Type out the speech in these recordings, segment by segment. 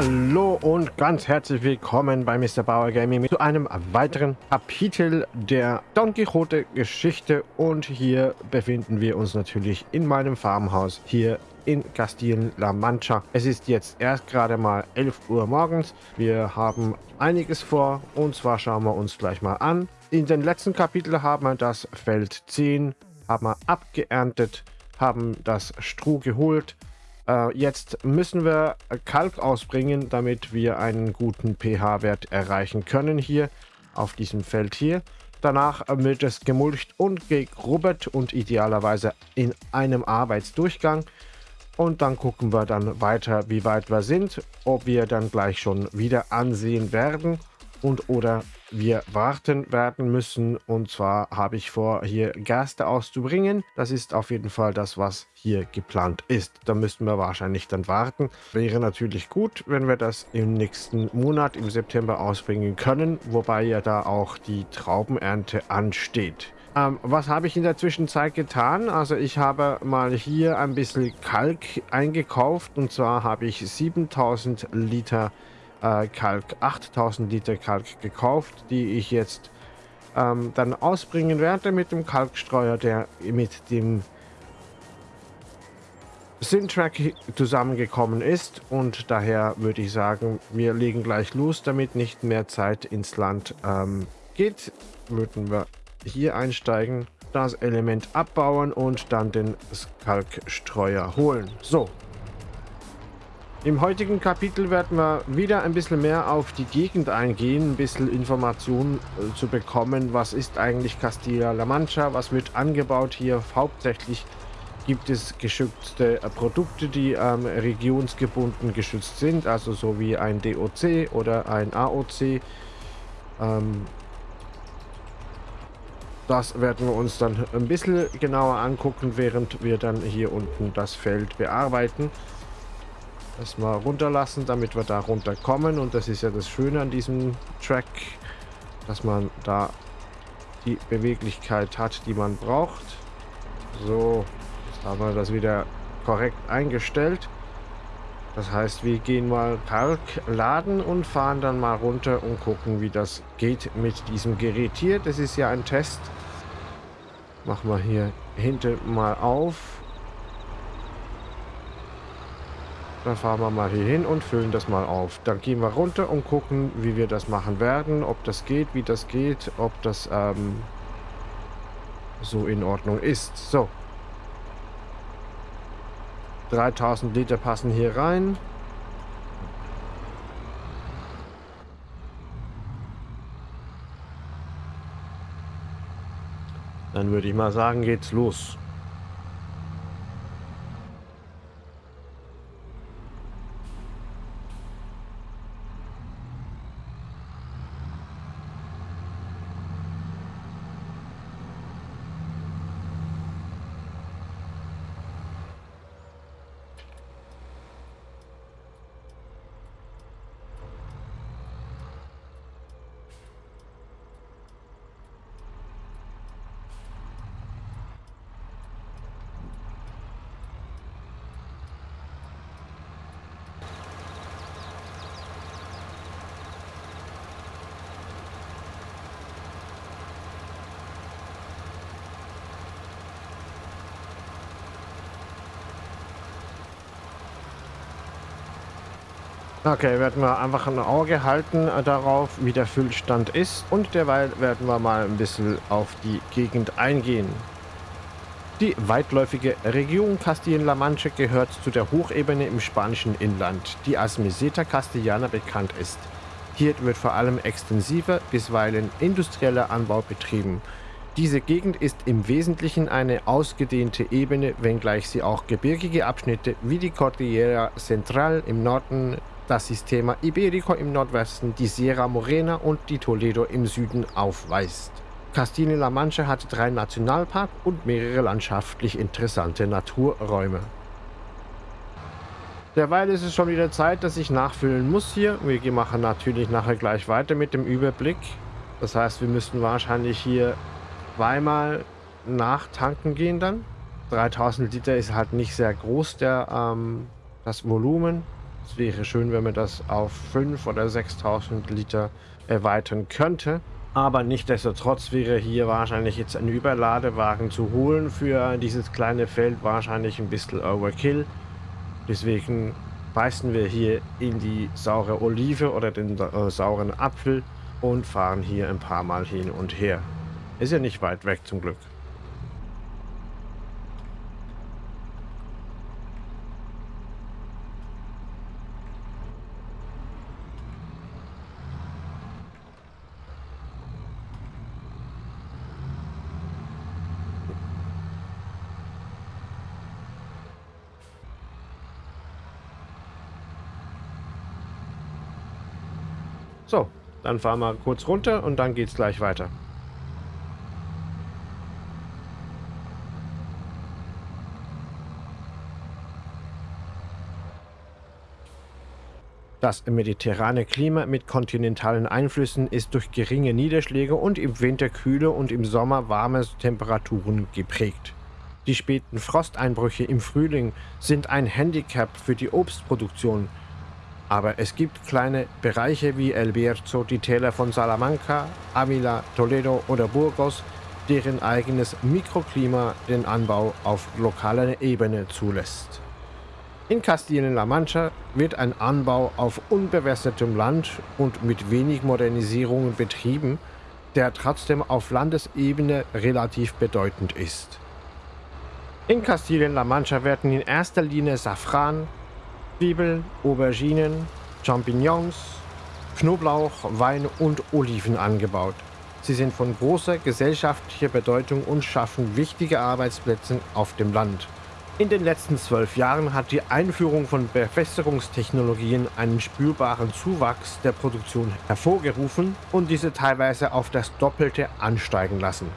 Hallo und ganz herzlich willkommen bei Mr. Bauer Gaming zu einem weiteren Kapitel der Don Quixote Geschichte und hier befinden wir uns natürlich in meinem Farmhaus hier in Castillen-La Mancha. Es ist jetzt erst gerade mal 11 Uhr morgens. Wir haben einiges vor und zwar schauen wir uns gleich mal an. In den letzten Kapitel haben wir das Feld 10 haben wir abgeerntet, haben das Stroh geholt, äh, jetzt müssen wir Kalk ausbringen, damit wir einen guten pH-Wert erreichen können hier auf diesem Feld hier. Danach wird es gemulcht und gegrubbert und idealerweise in einem Arbeitsdurchgang. Und dann gucken wir dann weiter, wie weit wir sind, ob wir dann gleich schon wieder ansehen werden und oder wir warten werden müssen. Und zwar habe ich vor, hier Gerste auszubringen. Das ist auf jeden Fall das, was hier geplant ist. Da müssten wir wahrscheinlich dann warten. Wäre natürlich gut, wenn wir das im nächsten Monat, im September ausbringen können, wobei ja da auch die Traubenernte ansteht. Ähm, was habe ich in der Zwischenzeit getan? Also ich habe mal hier ein bisschen Kalk eingekauft und zwar habe ich 7000 Liter äh, Kalk, 8000 Liter Kalk gekauft, die ich jetzt ähm, dann ausbringen werde mit dem Kalkstreuer, der mit dem Syntrack zusammengekommen ist. Und daher würde ich sagen, wir legen gleich los, damit nicht mehr Zeit ins Land ähm, geht, würden wir hier einsteigen, das Element abbauen und dann den Kalkstreuer holen. So, im heutigen Kapitel werden wir wieder ein bisschen mehr auf die Gegend eingehen, ein bisschen Informationen äh, zu bekommen. Was ist eigentlich Castilla-La Mancha? Was wird angebaut hier? Hauptsächlich gibt es geschützte äh, Produkte, die ähm, regionsgebunden geschützt sind, also so wie ein DOC oder ein AOC. Ähm, das werden wir uns dann ein bisschen genauer angucken, während wir dann hier unten das Feld bearbeiten erstmal runterlassen, damit wir da runterkommen. Und das ist ja das Schöne an diesem Track, dass man da die Beweglichkeit hat, die man braucht. So, jetzt haben wir das wieder korrekt eingestellt. Das heißt, wir gehen mal Park laden und fahren dann mal runter und gucken, wie das geht mit diesem Gerät hier. Das ist ja ein Test. Machen wir hier hinten mal auf. Dann fahren wir mal hier hin und füllen das mal auf. Dann gehen wir runter und gucken, wie wir das machen werden. Ob das geht, wie das geht, ob das ähm, so in Ordnung ist. So. 3000 Liter passen hier rein. Dann würde ich mal sagen, geht's los. Okay, werden wir einfach ein Auge halten äh, darauf, wie der Füllstand ist. Und derweil werden wir mal ein bisschen auf die Gegend eingehen. Die weitläufige Region Castillen-La Mancha gehört zu der Hochebene im spanischen Inland, die als Meseta Castellana bekannt ist. Hier wird vor allem extensiver, bisweilen industrieller Anbau betrieben. Diese Gegend ist im Wesentlichen eine ausgedehnte Ebene, wenngleich sie auch gebirgige Abschnitte wie die Cordillera Central im Norden das Sistema Iberico im Nordwesten, die Sierra Morena und die Toledo im Süden aufweist. Castilla-La Mancha hat drei Nationalparks und mehrere landschaftlich interessante Naturräume. Derweil ist es schon wieder Zeit, dass ich nachfüllen muss hier. Wir machen natürlich nachher gleich weiter mit dem Überblick. Das heißt, wir müssten wahrscheinlich hier zweimal nachtanken gehen dann. 3000 Liter ist halt nicht sehr groß, der, ähm, das Volumen. Es wäre schön, wenn man das auf 5.000 oder 6.000 Liter erweitern könnte. Aber nichtsdestotrotz wäre hier wahrscheinlich jetzt ein Überladewagen zu holen für dieses kleine Feld wahrscheinlich ein bisschen Overkill. Deswegen beißen wir hier in die saure Olive oder den äh, sauren Apfel und fahren hier ein paar Mal hin und her. Ist ja nicht weit weg zum Glück. So, dann fahren wir kurz runter und dann geht es gleich weiter. Das mediterrane Klima mit kontinentalen Einflüssen ist durch geringe Niederschläge und im Winter kühle und im Sommer warme Temperaturen geprägt. Die späten Frosteinbrüche im Frühling sind ein Handicap für die Obstproduktion, aber es gibt kleine Bereiche wie El Bierzo, die Täler von Salamanca, Avila, Toledo oder Burgos, deren eigenes Mikroklima den Anbau auf lokaler Ebene zulässt. In Kastilien-La Mancha wird ein Anbau auf unbewässertem Land und mit wenig Modernisierung betrieben, der trotzdem auf Landesebene relativ bedeutend ist. In Kastilien-La Mancha werden in erster Linie Safran, Zwiebeln, Auberginen, Champignons, Knoblauch, Wein und Oliven angebaut. Sie sind von großer gesellschaftlicher Bedeutung und schaffen wichtige Arbeitsplätze auf dem Land. In den letzten zwölf Jahren hat die Einführung von Befestigungstechnologien einen spürbaren Zuwachs der Produktion hervorgerufen und diese teilweise auf das Doppelte ansteigen lassen.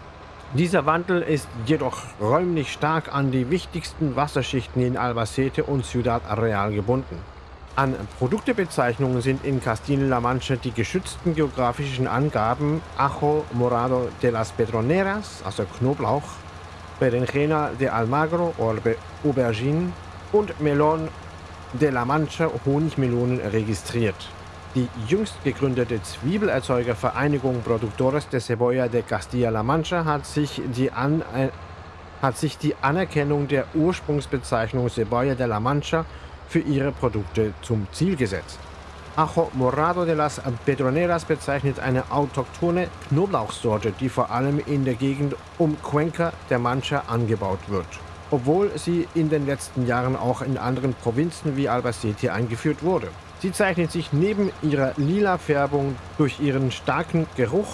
Dieser Wandel ist jedoch räumlich stark an die wichtigsten Wasserschichten in Albacete und Ciudad Real gebunden. An Produktebezeichnungen sind in Castilla-La Mancha die geschützten geografischen Angaben Ajo Morado de las Pedroneras, also Knoblauch, Berenjena de Almagro oder Aubergine und Melon de la Mancha Honigmelonen registriert. Die jüngst gegründete Zwiebelerzeugervereinigung Productores de Cebolla de Castilla-La Mancha hat sich, die An äh, hat sich die Anerkennung der Ursprungsbezeichnung Cebolla de la Mancha für ihre Produkte zum Ziel gesetzt. Ajo Morado de las Pedroneras bezeichnet eine autochthone Knoblauchsorte, die vor allem in der Gegend um Cuenca der Mancha angebaut wird, obwohl sie in den letzten Jahren auch in anderen Provinzen wie Albacete eingeführt wurde. Sie zeichnet sich neben ihrer lila Färbung durch ihren starken Geruch,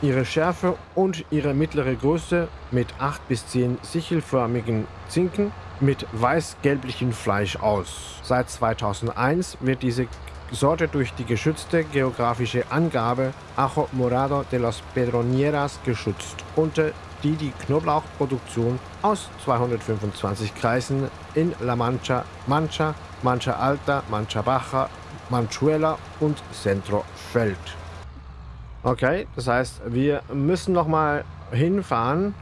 ihre Schärfe und ihre mittlere Größe mit 8 bis 10 sichelförmigen Zinken mit weiß-gelblichem Fleisch aus. Seit 2001 wird diese Sorte durch die geschützte geografische Angabe Ajo Morado de los Pedronieras geschützt, unter die die Knoblauchproduktion aus 225 Kreisen in La Mancha, Mancha, Mancha Alta, Mancha Baja, Manchuela und Centro fällt. Okay, das heißt, wir müssen nochmal hinfahren,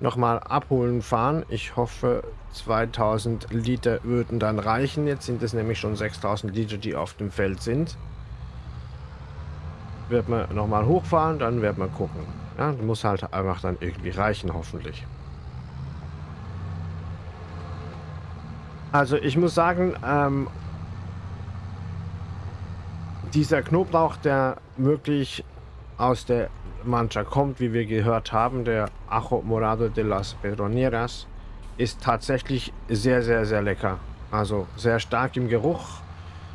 nochmal abholen fahren. Ich hoffe, 2000 Liter würden dann reichen. Jetzt sind es nämlich schon 6000 Liter, die auf dem Feld sind. Wird man nochmal hochfahren, dann wird man gucken. Ja, muss halt einfach dann irgendwie reichen, hoffentlich. Also ich muss sagen, ähm, dieser Knoblauch, der wirklich aus der Mancha kommt, wie wir gehört haben, der Ajo Morado de las Pedroneras, ist tatsächlich sehr, sehr, sehr lecker. Also sehr stark im Geruch,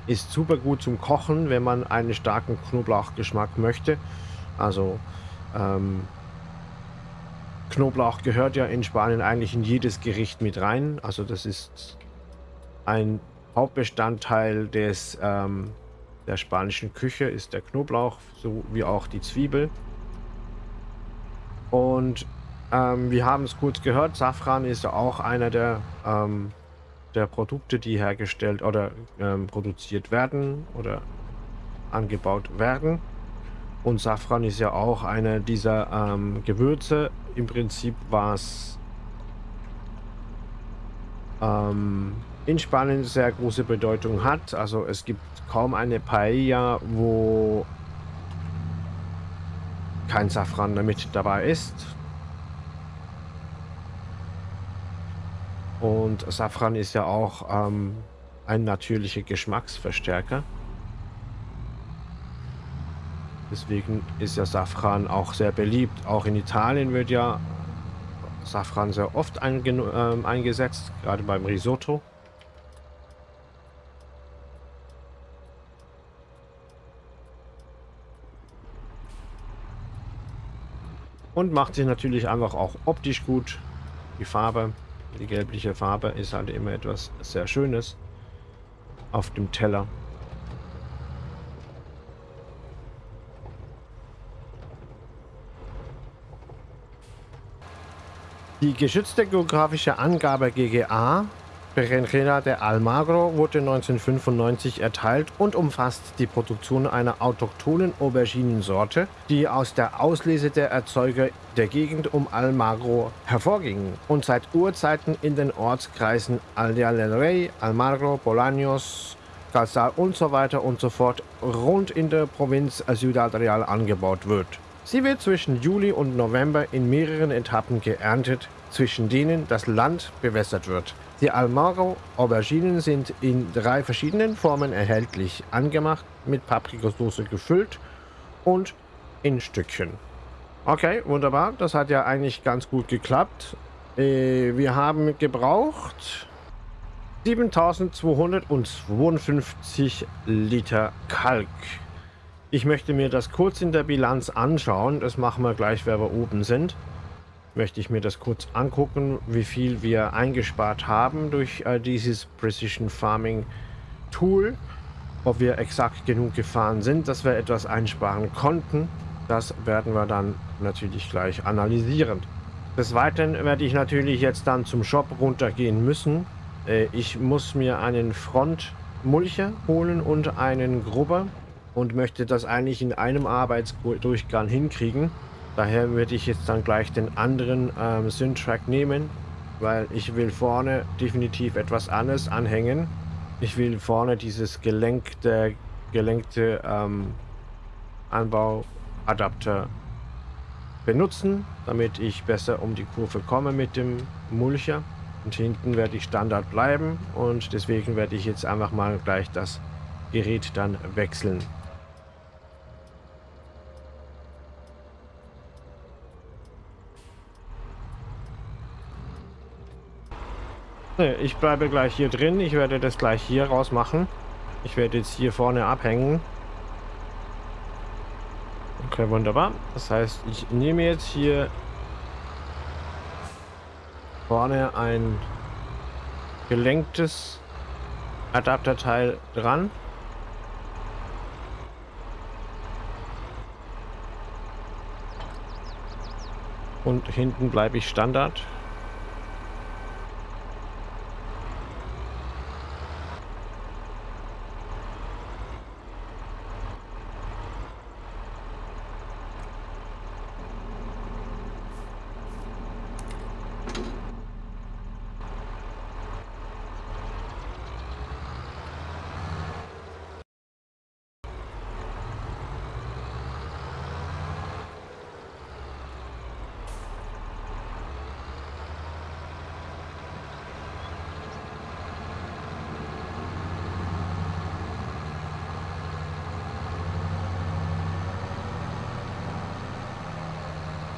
ist super gut zum Kochen, wenn man einen starken Knoblauchgeschmack möchte. Also ähm, Knoblauch gehört ja in Spanien eigentlich in jedes Gericht mit rein. Also das ist ein Hauptbestandteil des, ähm, der spanischen Küche, ist der Knoblauch, so wie auch die Zwiebel. Und ähm, wir haben es kurz gehört, Safran ist auch einer der, ähm, der Produkte, die hergestellt oder ähm, produziert werden oder angebaut werden. Und Safran ist ja auch einer dieser ähm, Gewürze, im Prinzip was ähm, in Spanien sehr große Bedeutung hat. Also es gibt kaum eine Paella, wo kein Safran damit dabei ist. Und Safran ist ja auch ähm, ein natürlicher Geschmacksverstärker. Deswegen ist ja Safran auch sehr beliebt. Auch in Italien wird ja Safran sehr oft ein, äh, eingesetzt, gerade beim Risotto. Und macht sich natürlich einfach auch optisch gut. Die Farbe, die gelbliche Farbe ist halt immer etwas sehr Schönes auf dem Teller. Die geschützte geografische Angabe GGA Berenjena de Almagro wurde 1995 erteilt und umfasst die Produktion einer autochthonen Auberginensorte, die aus der Auslese der Erzeuger der Gegend um Almagro hervorging und seit Urzeiten in den Ortskreisen Aldea del Rey, Almagro, Bolaños, Calzal und so weiter und so fort rund in der Provinz Ciudad Real angebaut wird. Sie wird zwischen Juli und November in mehreren Etappen geerntet, zwischen denen das Land bewässert wird. Die Almaro Auberginen sind in drei verschiedenen Formen erhältlich, angemacht, mit Paprikasauce gefüllt und in Stückchen. Okay, wunderbar. Das hat ja eigentlich ganz gut geklappt. Äh, wir haben gebraucht 7252 Liter Kalk. Ich möchte mir das kurz in der Bilanz anschauen. Das machen wir gleich, wenn wir oben sind. Möchte ich mir das kurz angucken, wie viel wir eingespart haben durch äh, dieses Precision Farming Tool. Ob wir exakt genug gefahren sind, dass wir etwas einsparen konnten. Das werden wir dann natürlich gleich analysieren. Des Weiteren werde ich natürlich jetzt dann zum Shop runtergehen müssen. Äh, ich muss mir einen Frontmulcher holen und einen Grubber und möchte das eigentlich in einem Arbeitsdurchgang hinkriegen. Daher würde ich jetzt dann gleich den anderen ähm, Syntrack nehmen, weil ich will vorne definitiv etwas anderes anhängen. Ich will vorne dieses gelenkte, gelenkte ähm, Anbauadapter benutzen, damit ich besser um die Kurve komme mit dem Mulcher. Und hinten werde ich Standard bleiben und deswegen werde ich jetzt einfach mal gleich das Gerät dann wechseln. Ne, ich bleibe gleich hier drin. Ich werde das gleich hier raus machen. Ich werde jetzt hier vorne abhängen. Okay, wunderbar. Das heißt, ich nehme jetzt hier vorne ein gelenktes Adapterteil dran. Und hinten bleibe ich Standard.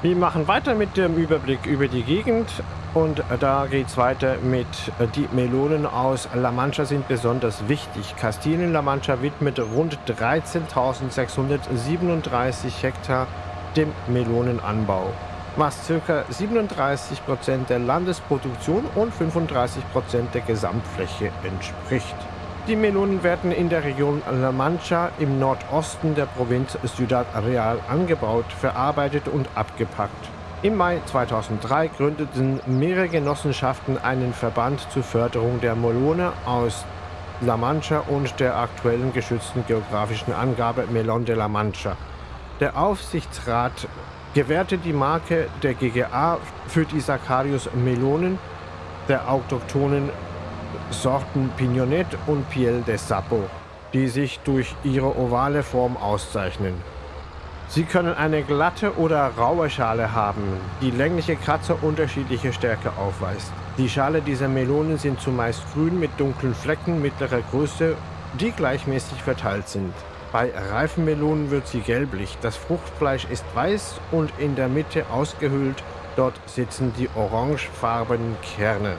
Wir machen weiter mit dem Überblick über die Gegend und da geht es weiter mit äh, die Melonen aus La Mancha sind besonders wichtig. Kastilien-La Mancha widmet rund 13.637 Hektar dem Melonenanbau, was ca. 37% der Landesproduktion und 35% der Gesamtfläche entspricht. Die Melonen werden in der Region La Mancha im Nordosten der Provinz Ciudad Real angebaut, verarbeitet und abgepackt. Im Mai 2003 gründeten mehrere Genossenschaften einen Verband zur Förderung der Melone aus La Mancha und der aktuellen geschützten geografischen Angabe Melon de la Mancha. Der Aufsichtsrat gewährte die Marke der GGA für die Sacarius Melonen der autochthonen Sorten Pignonet und Piel de Sapo, die sich durch ihre ovale Form auszeichnen. Sie können eine glatte oder raue Schale haben, die längliche Kratzer unterschiedliche Stärke aufweist. Die Schale dieser Melonen sind zumeist grün mit dunklen Flecken mittlerer Größe, die gleichmäßig verteilt sind. Bei reifen Melonen wird sie gelblich. Das Fruchtfleisch ist weiß und in der Mitte ausgehöhlt. Dort sitzen die orangefarbenen Kerne.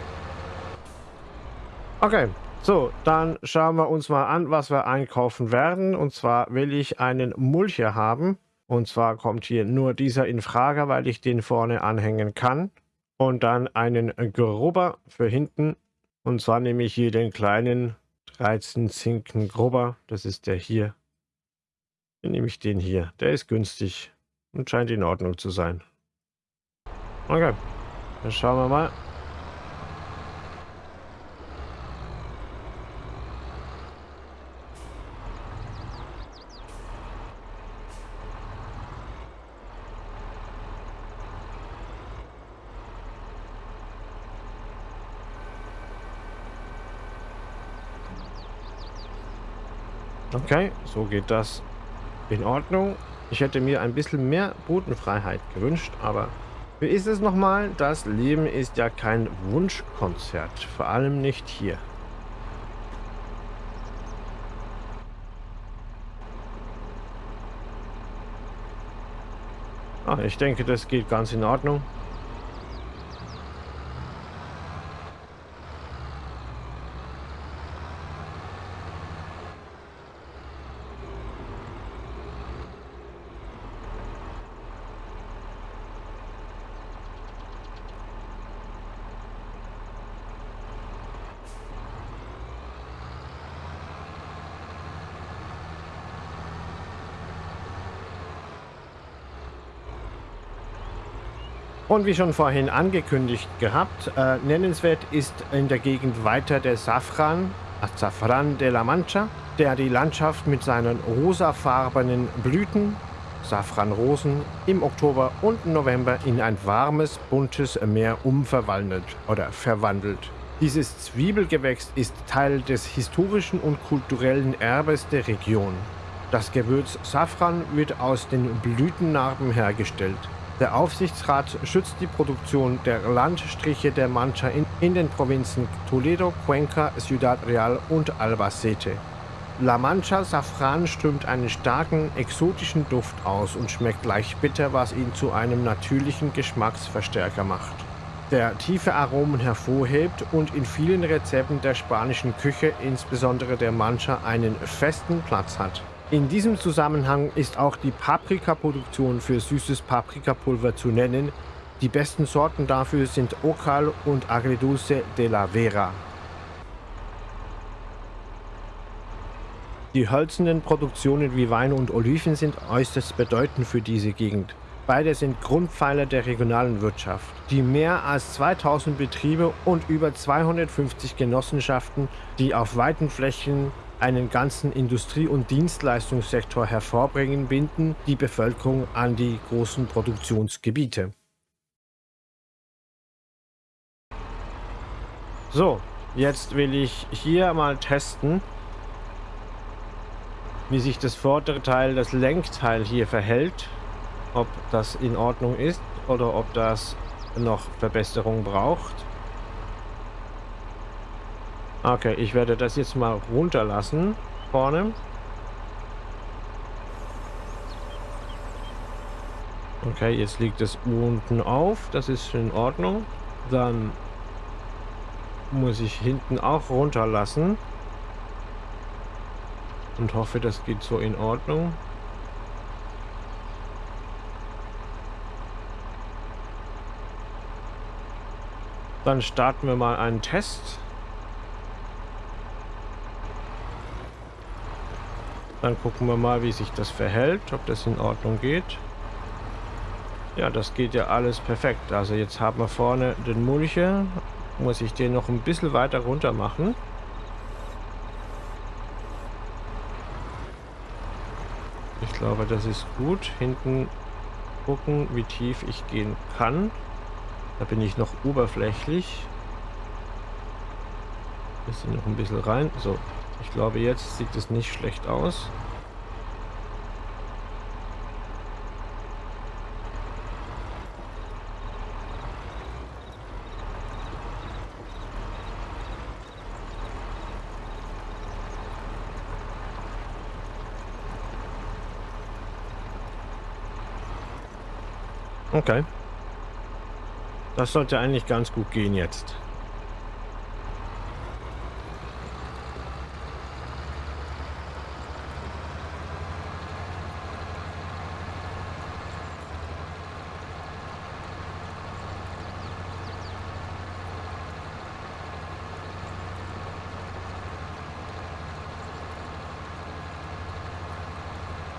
Okay, so, dann schauen wir uns mal an, was wir einkaufen werden. Und zwar will ich einen Mulcher haben. Und zwar kommt hier nur dieser in Frage, weil ich den vorne anhängen kann. Und dann einen Grubber für hinten. Und zwar nehme ich hier den kleinen 13 Zinken Grubber. Das ist der hier. Dann nehme ich den hier. Der ist günstig und scheint in Ordnung zu sein. Okay, dann schauen wir mal. Okay, so geht das in Ordnung. Ich hätte mir ein bisschen mehr Bodenfreiheit gewünscht, aber wie ist es nochmal? Das Leben ist ja kein Wunschkonzert, vor allem nicht hier. Ah, ich denke, das geht ganz in Ordnung. Und wie schon vorhin angekündigt gehabt, äh, nennenswert ist in der Gegend weiter der Safran, Azafran de la Mancha, der die Landschaft mit seinen rosafarbenen Blüten, Safranrosen, im Oktober und November in ein warmes, buntes Meer umverwandelt oder verwandelt. Dieses Zwiebelgewächs ist Teil des historischen und kulturellen Erbes der Region. Das Gewürz Safran wird aus den Blütennarben hergestellt. Der Aufsichtsrat schützt die Produktion der Landstriche der Mancha in, in den Provinzen Toledo, Cuenca, Ciudad Real und Albacete. La Mancha Safran strömt einen starken, exotischen Duft aus und schmeckt leicht bitter, was ihn zu einem natürlichen Geschmacksverstärker macht. Der tiefe Aromen hervorhebt und in vielen Rezepten der spanischen Küche, insbesondere der Mancha, einen festen Platz hat. In diesem Zusammenhang ist auch die Paprikaproduktion für süßes Paprikapulver zu nennen. Die besten Sorten dafür sind Ocal und Agridulce de la Vera. Die hölzernen Produktionen wie Wein und Oliven sind äußerst bedeutend für diese Gegend. Beide sind Grundpfeiler der regionalen Wirtschaft. Die mehr als 2000 Betriebe und über 250 Genossenschaften, die auf weiten Flächen einen ganzen Industrie- und Dienstleistungssektor hervorbringen, binden die Bevölkerung an die großen Produktionsgebiete. So, jetzt will ich hier mal testen, wie sich das vordere Teil, das Lenkteil hier verhält. Ob das in Ordnung ist oder ob das noch Verbesserung braucht. Okay, ich werde das jetzt mal runterlassen. Vorne. Okay, jetzt liegt es unten auf. Das ist in Ordnung. Dann muss ich hinten auch runterlassen. Und hoffe, das geht so in Ordnung. Dann starten wir mal einen Test. Dann gucken wir mal, wie sich das verhält, ob das in Ordnung geht. Ja, das geht ja alles perfekt. Also jetzt haben wir vorne den Mulcher. Muss ich den noch ein bisschen weiter runter machen. Ich glaube, das ist gut. Hinten gucken, wie tief ich gehen kann. Da bin ich noch oberflächlich. Bisschen noch ein bisschen rein. So, ich glaube, jetzt sieht es nicht schlecht aus. Okay. Das sollte eigentlich ganz gut gehen jetzt.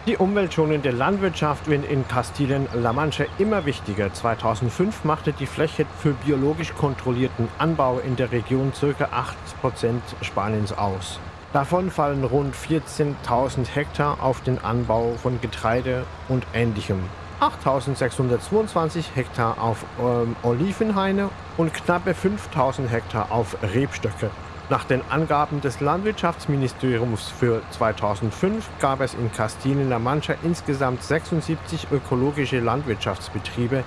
Die umweltschonende Landwirtschaft wird in Kastilien-La Mancha immer wichtiger. 2005 machte die Fläche für biologisch kontrollierten Anbau in der Region ca. 8% Spaniens aus. Davon fallen rund 14.000 Hektar auf den Anbau von Getreide und Ähnlichem. 8.622 Hektar auf ähm, Olivenhaine und knappe 5.000 Hektar auf Rebstöcke. Nach den Angaben des Landwirtschaftsministeriums für 2005 gab es in Kastilien-La Mancha insgesamt 76 ökologische Landwirtschaftsbetriebe,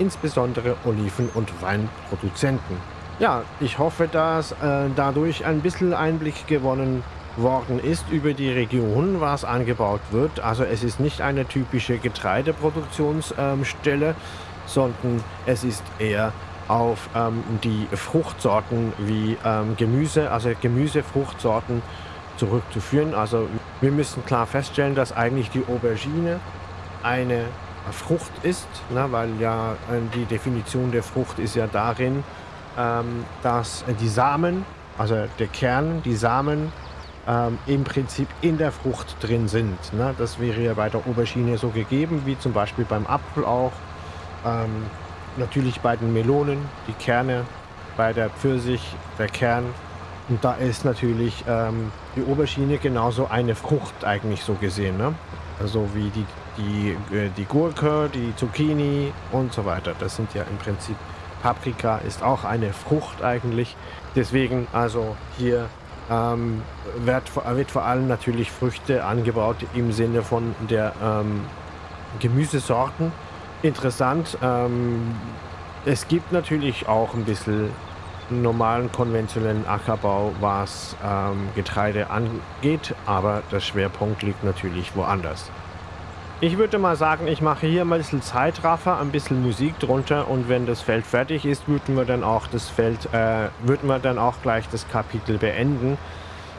insbesondere Oliven- und Weinproduzenten. Ja, ich hoffe, dass äh, dadurch ein bisschen Einblick gewonnen worden ist über die Region, was angebaut wird. Also es ist nicht eine typische Getreideproduktionsstelle, ähm, sondern es ist eher auf ähm, die Fruchtsorten wie ähm, Gemüse, also Gemüsefruchtsorten zurückzuführen. Also wir müssen klar feststellen, dass eigentlich die Aubergine eine Frucht ist, ne, weil ja äh, die Definition der Frucht ist ja darin, ähm, dass die Samen, also der Kern, die Samen ähm, im Prinzip in der Frucht drin sind. Ne? Das wäre ja bei der Aubergine so gegeben, wie zum Beispiel beim Apfel auch. Ähm, natürlich bei den Melonen, die Kerne, bei der Pfirsich, der Kern. Und da ist natürlich ähm, die Oberschiene genauso eine Frucht eigentlich so gesehen. Ne? Also wie die, die, äh, die Gurke, die Zucchini und so weiter. Das sind ja im Prinzip, Paprika ist auch eine Frucht eigentlich. Deswegen also hier ähm, wird, wird, vor allem natürlich Früchte angebaut im Sinne von der ähm, Gemüsesorten interessant. Ähm, es gibt natürlich auch ein bisschen normalen konventionellen Ackerbau, was ähm, Getreide angeht, aber der Schwerpunkt liegt natürlich woanders. Ich würde mal sagen, ich mache hier mal ein bisschen Zeitraffer, ein bisschen Musik drunter und wenn das Feld fertig ist, würden wir dann auch das Feld, äh, würden wir dann auch gleich das Kapitel beenden.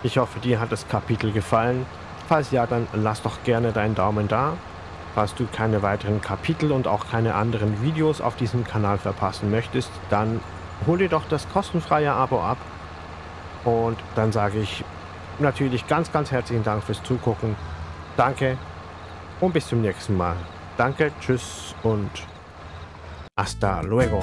Ich hoffe, dir hat das Kapitel gefallen. Falls ja, dann lass doch gerne deinen Daumen da. Falls du keine weiteren Kapitel und auch keine anderen Videos auf diesem Kanal verpassen möchtest, dann hol dir doch das kostenfreie Abo ab. Und dann sage ich natürlich ganz, ganz herzlichen Dank fürs Zugucken. Danke und bis zum nächsten Mal. Danke, tschüss und hasta luego.